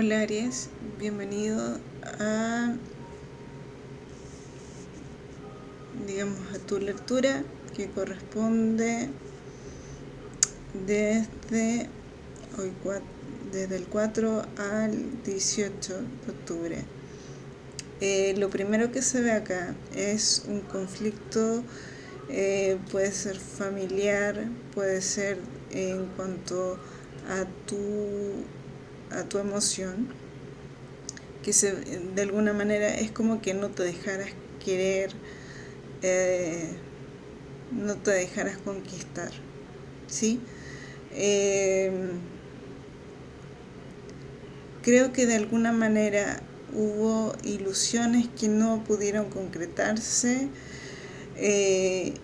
Hola Aries, bienvenido a digamos a tu lectura que corresponde desde hoy desde el 4 al 18 de octubre. Eh, lo primero que se ve acá es un conflicto, eh, puede ser familiar, puede ser en cuanto a tu a tu emoción, que se, de alguna manera es como que no te dejaras querer, eh, no te dejaras conquistar, ¿sí? Eh, creo que de alguna manera hubo ilusiones que no pudieron concretarse, eh,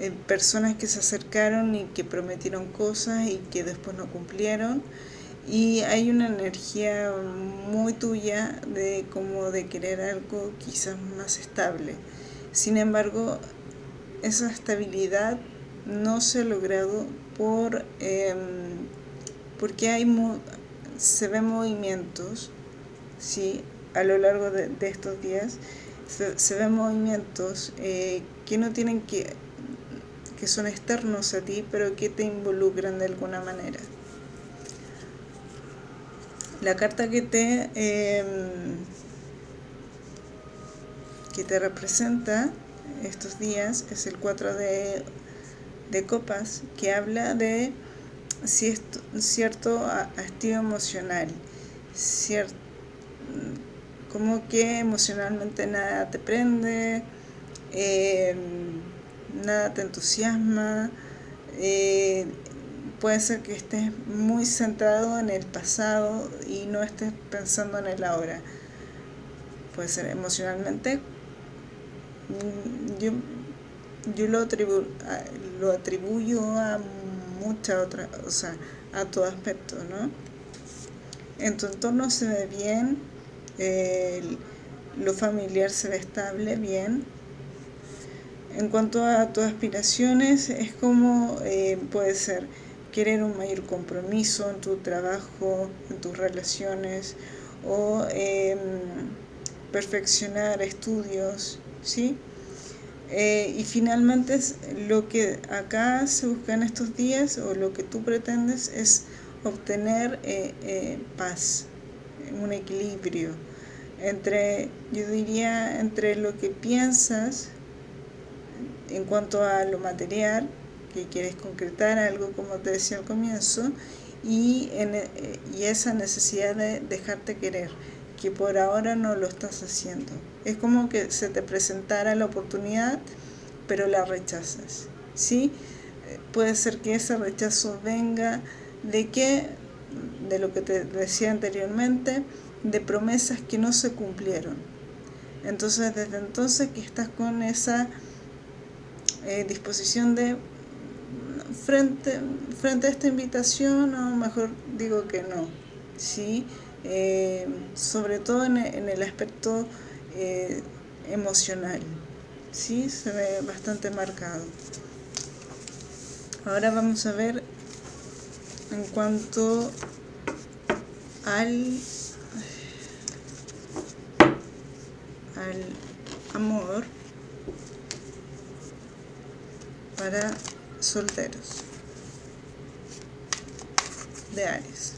eh, personas que se acercaron y que prometieron cosas y que después no cumplieron y hay una energía muy tuya de como de querer algo quizás más estable sin embargo esa estabilidad no se ha logrado por em, porque hay se ven movimientos ¿sí? a lo largo de, estos días se, ven movimientos eh, que no tienen que que son externos a ti, pero que te involucran de alguna manera. La carta que te, em, que te representa estos días es el 4 de, copas, que habla de cierto, cierto hastío emocional, cierto, como que emocionalmente nada te prende, eh, nada te entusiasma, eh, puede ser que estés muy centrado en el pasado y no estés pensando en el ahora. Puede ser emocionalmente. Mm, yo, yo lo, lo atribuyo a muchas otras, o sea, a todo aspecto, ¿no? En tu entorno se ve bien, lo familiar se ve estable, bien, en cuanto a tus aspiraciones, es como eh, puede ser querer un mayor compromiso en tu trabajo, en tus relaciones, o em, perfeccionar estudios, ¿sí? Eh, y finalmente lo que acá se busca en estos días, o lo que tú pretendes, es obtener eh, paz, un equilibrio entre, yo diría, entre lo que piensas, en cuanto a lo material, que quieres concretar algo como te decía al comienzo, y, en, eh, y esa necesidad de dejarte querer, que por ahora no lo estás haciendo. Es como que se te presentara la oportunidad, pero la rechazas. ¿sí? Puede ser que ese rechazo venga de que, de lo que te decía anteriormente, de promesas que no se cumplieron. Entonces, desde entonces que estás con esa eh, disposición de frente, frente a esta invitación o mejor digo que no ¿sí? Eh, sobre todo en, el aspecto eh, emocional ¿sí? se ve bastante marcado ahora vamos a ver en cuanto al al amor para solteros de Aries.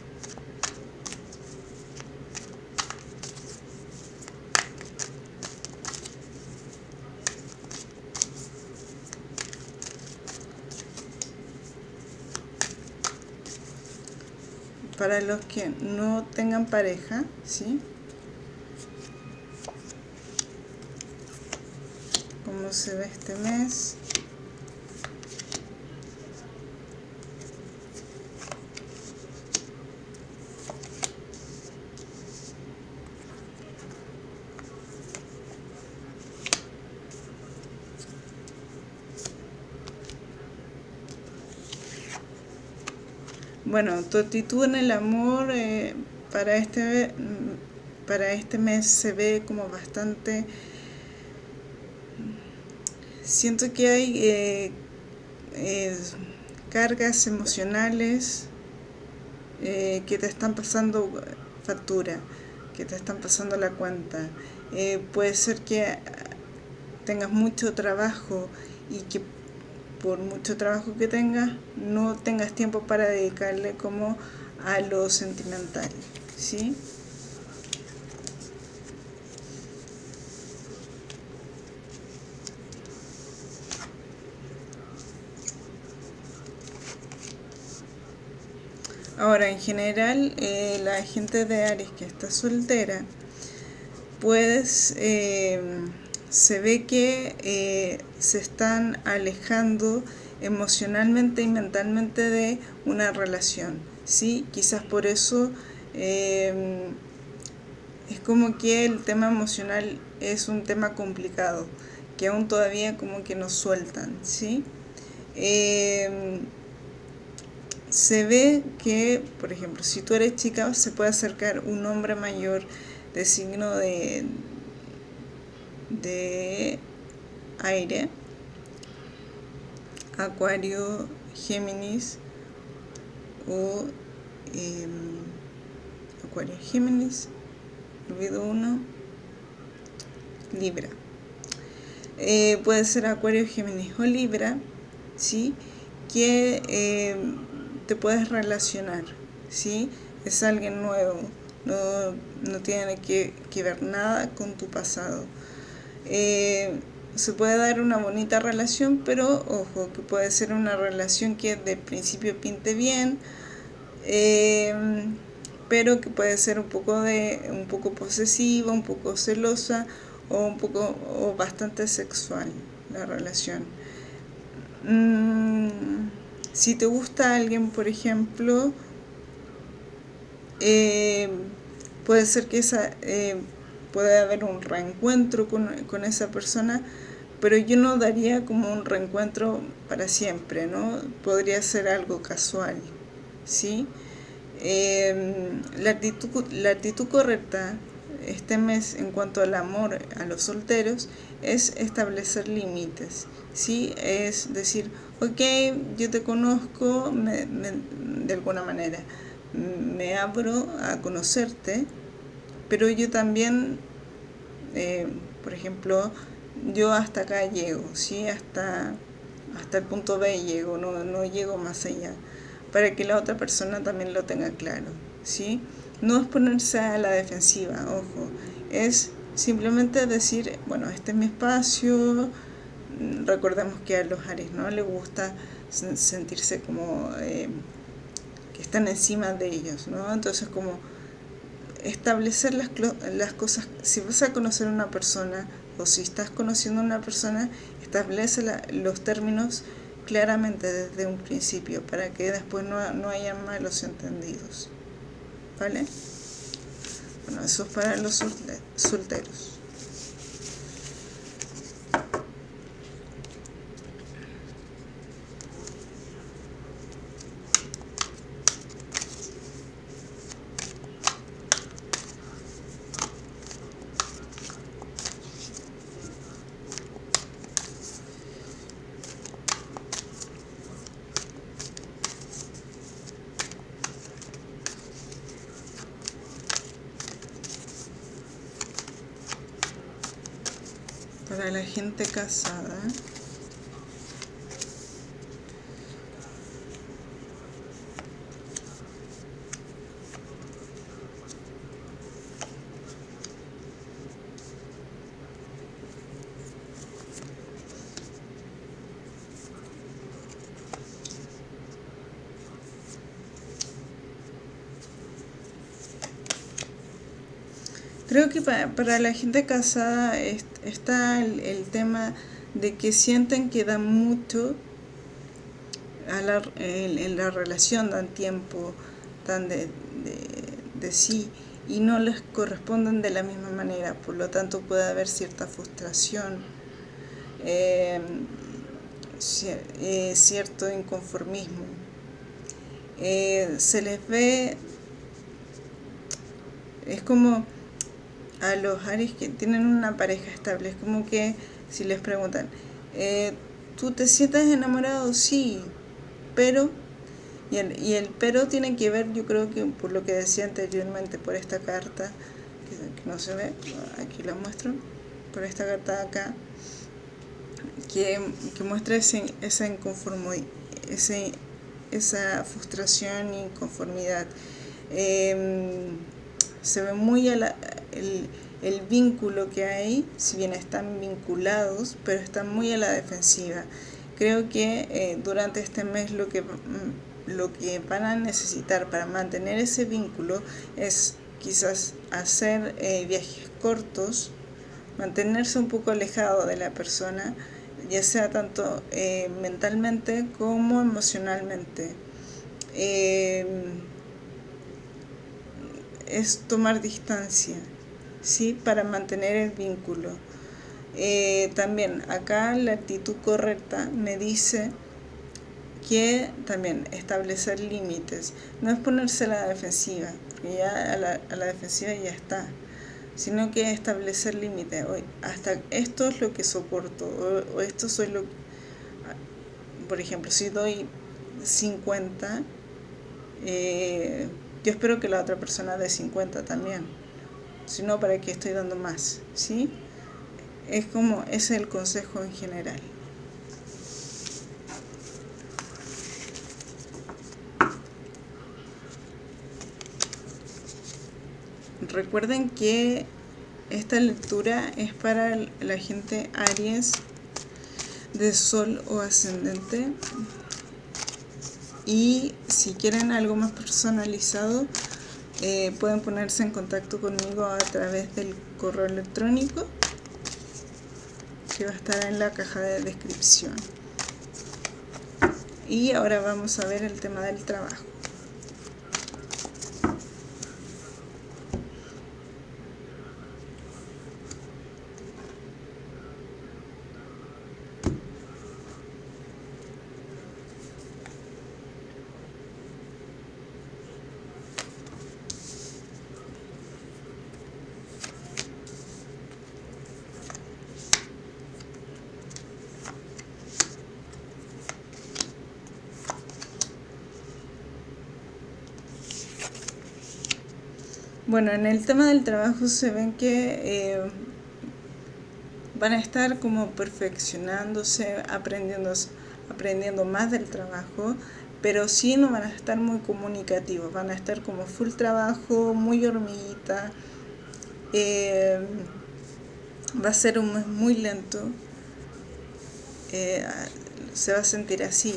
Para los que no tengan pareja, ¿sí? ¿Cómo se ve este mes? Bueno, tu actitud en el amor eh, para, este, para este mes se ve como bastante... Siento que hay eh, cargas emocionales eh, que te están pasando factura, que te están pasando la cuenta. Eh, puede ser que tengas mucho trabajo y que por mucho trabajo que tengas no tengas tiempo para dedicarle como a lo sentimental, ¿sí? Ahora, en general, eh, la gente de Aries que está soltera, pues eh, se ve que eh, se están alejando emocionalmente y mentalmente de una relación, ¿sí? Quizás por eso es como que el tema emocional es un tema complicado, que aún todavía como que nos sueltan, ¿sí? se ve que, por ejemplo, si tú eres chica, se puede acercar un hombre mayor de signo de, de aire, Acuario, Géminis o em, Acuario, Géminis, olvido uno, Libra. Eh, puede ser Acuario, Géminis o Libra, ¿sí? que em, te puedes relacionar, ¿sí? Es alguien nuevo, no, tiene que, ver nada con tu pasado. Eh, se puede dar una bonita relación, pero ojo, que puede ser una relación que de principio pinte bien, eh, pero que puede ser un poco, de, un poco posesiva, un poco celosa o, un poco, o bastante sexual la relación. Mm, si te gusta alguien, por ejemplo, eh, puede ser que esa, eh, puede haber un reencuentro con, esa persona, pero yo no daría como un reencuentro para siempre, ¿no? Podría ser algo casual, ¿sí? Em, la, actitud, la actitud correcta este mes en cuanto al amor a los solteros es establecer límites, ¿sí? Es decir, ok, yo te conozco de alguna manera, me abro a conocerte, pero yo también, por ejemplo, yo hasta acá llego, ¿sí? Hasta, hasta el punto B llego, no, no llego más allá, para que la otra persona también lo tenga claro, ¿sí? No es ponerse a la defensiva, ojo, es simplemente decir, bueno, este es mi espacio, recordemos que a los Aries no les gusta sentirse como eh, que están encima de ellos, ¿no? Entonces como establecer las, las cosas, si vas a conocer a una persona o si estás conociendo a una persona, establece los términos claramente desde un principio para que después no, no haya malos entendidos. ¿Vale? Bueno, eso es para los solteros. Para la gente casada. Que para, la gente casada está el, tema de que sienten que dan mucho a la, en, la relación, dan tiempo, dan de, sí y no les corresponden de la misma manera, por lo tanto puede haber cierta frustración, eh, eh, cierto inconformismo. Eh, se les ve, es como a los Aries que tienen una pareja estable. Es como que si les preguntan, eh, ¿tú te sientes enamorado? Sí, pero Y el, y el pero tiene que ver, yo creo que por lo que decía anteriormente, por esta carta, que, no se ve, aquí la muestro, por esta carta acá, que, muestra ese, esa ese, esa frustración y inconformidad. Em, se ve muy el, el, vínculo que hay, si bien están vinculados, pero están muy a la defensiva. Creo que eh, durante este mes lo que, mm, lo que van a necesitar para mantener ese vínculo es quizás hacer eh, viajes cortos, mantenerse un poco alejado de la persona, ya sea tanto eh, mentalmente como emocionalmente. Em, es tomar distancia, ¿sí? Para mantener el vínculo. Eh, también acá la actitud correcta me dice que también establecer límites, no es ponerse a la defensiva, porque ya a la, a la defensiva ya está, sino que establecer límites, hasta esto es lo que soporto, o, esto soy lo por ejemplo, si doy 50, eh, yo espero que la otra persona dé 50 también, si no, ¿para qué estoy dando más? ¿Sí? Es como, es el consejo en general. Recuerden que esta lectura es para la gente Aries de Sol o Ascendente y si quieren algo más personalizado eh, pueden ponerse en contacto conmigo a través del correo electrónico que va a estar en la caja de descripción. Y ahora vamos a ver el tema del trabajo Bueno, en el tema del trabajo se ven que eh, van a estar como perfeccionándose, aprendiendo, aprendiendo más del trabajo, pero sí no van a estar muy comunicativos, van a estar como full trabajo, muy hormiguita. Eh, va a ser un mes muy lento, eh, se va a sentir así.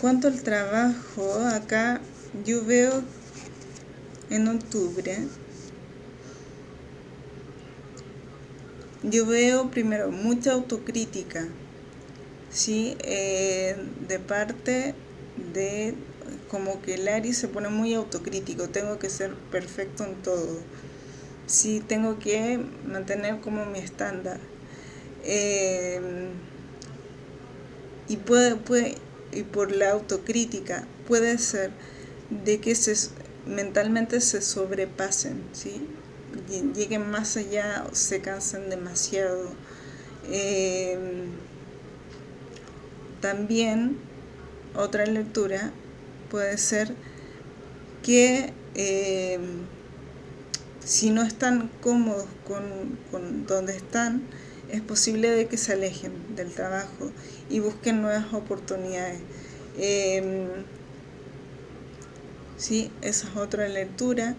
Cuanto al trabajo, acá yo veo en octubre, yo veo primero mucha autocrítica, ¿sí? Eh, de parte de como que Larry se pone muy autocrítico, tengo que ser perfecto en todo, sí, tengo que mantener como mi estándar. Eh, y puede, puede y por la autocrítica puede ser de que se, mentalmente se sobrepasen, ¿sí? lleguen más allá o se cansen demasiado. Em, también otra lectura puede ser que em, si no están cómodos con, con donde están, es posible de que se alejen del trabajo y busquen nuevas oportunidades. Eh, sí, esa es otra lectura.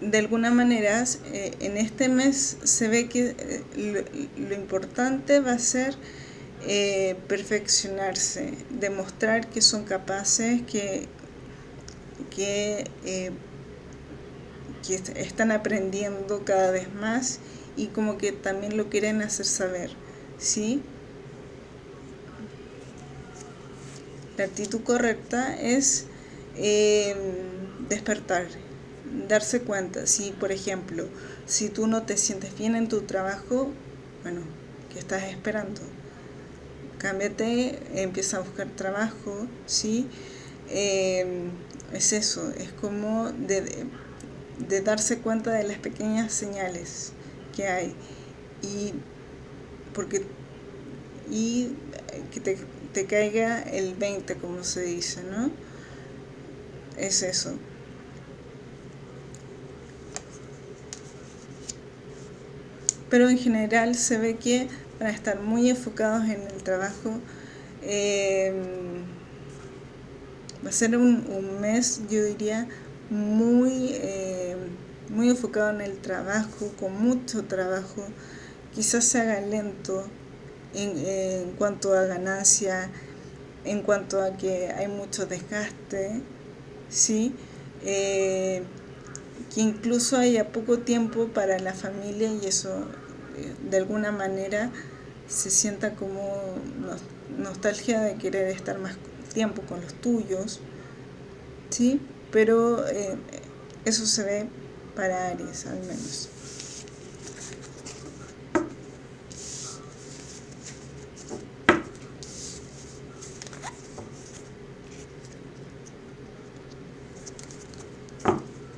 De alguna manera, eh, en este mes se ve que eh, lo, importante va a ser eh, perfeccionarse, demostrar que son capaces, que, que están aprendiendo cada vez más y como que también lo quieren hacer saber, ¿sí? La actitud correcta es em, despertar, darse cuenta. Si, por ejemplo, si tú no te sientes bien en tu trabajo, bueno, ¿qué estás esperando? Cámbiate, empieza a buscar trabajo, ¿sí? Em, es eso, es como de, de, darse cuenta de las pequeñas señales que hay y porque y que te, caiga el 20 como se dice, ¿no? Es eso. Pero en general se ve que van a estar muy enfocados en el trabajo. Eh, va a ser un, mes, yo diría, muy, eh, muy enfocado en el trabajo, con mucho trabajo. Quizás se haga lento en, cuanto a ganancia, en cuanto a que hay mucho desgaste, ¿sí? Eh, que incluso haya poco tiempo para la familia y eso eh, de alguna manera se sienta como nostalgia de querer estar más tiempo con los tuyos, ¿sí? Pero eh, eso se ve para Aries al menos.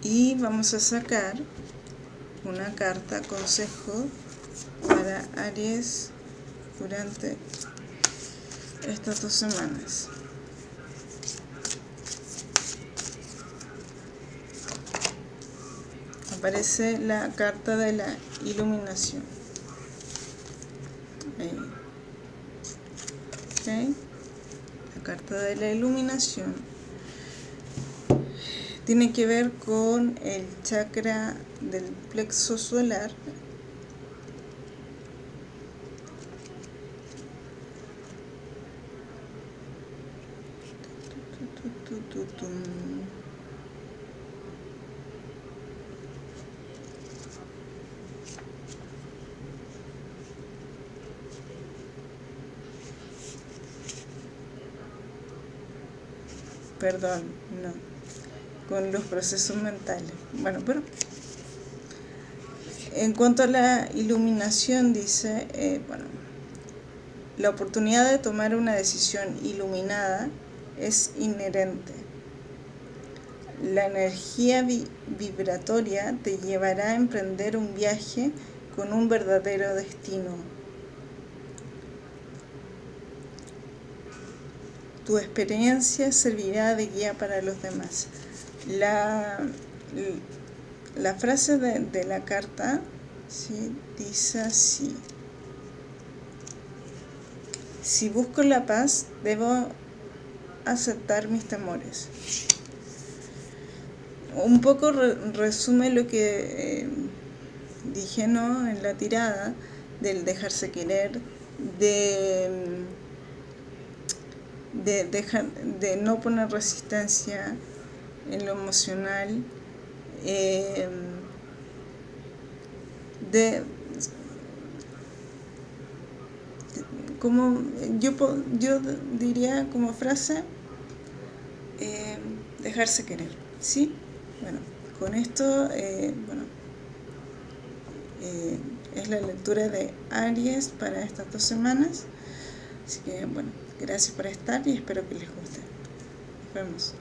Y vamos a sacar una carta consejo para Aries durante estas dos semanas. Aparece la carta de la iluminación. La carta de la iluminación tiene que ver con el chakra del plexo solar Perdón, no. Con los procesos mentales. Bueno, pero en cuanto a la iluminación, dice, eh, bueno, la oportunidad de tomar una decisión iluminada es inherente. La energía vibratoria te llevará a emprender un viaje con un verdadero destino. Tu experiencia servirá de guía para los demás. La, la frase de, la carta ¿sí? dice así. Si busco la paz, debo aceptar mis temores. Un poco resume lo que eh, dije ¿no? en la tirada del dejarse querer, de, de, dejar, de no poner resistencia en lo emocional, eh, de como yo, yo diría como frase eh, dejarse querer, ¿sí? Bueno, con esto, eh, bueno, eh, es la lectura de Aries para estas dos semanas. Así que, bueno, gracias por estar y espero que les guste. Nos vemos.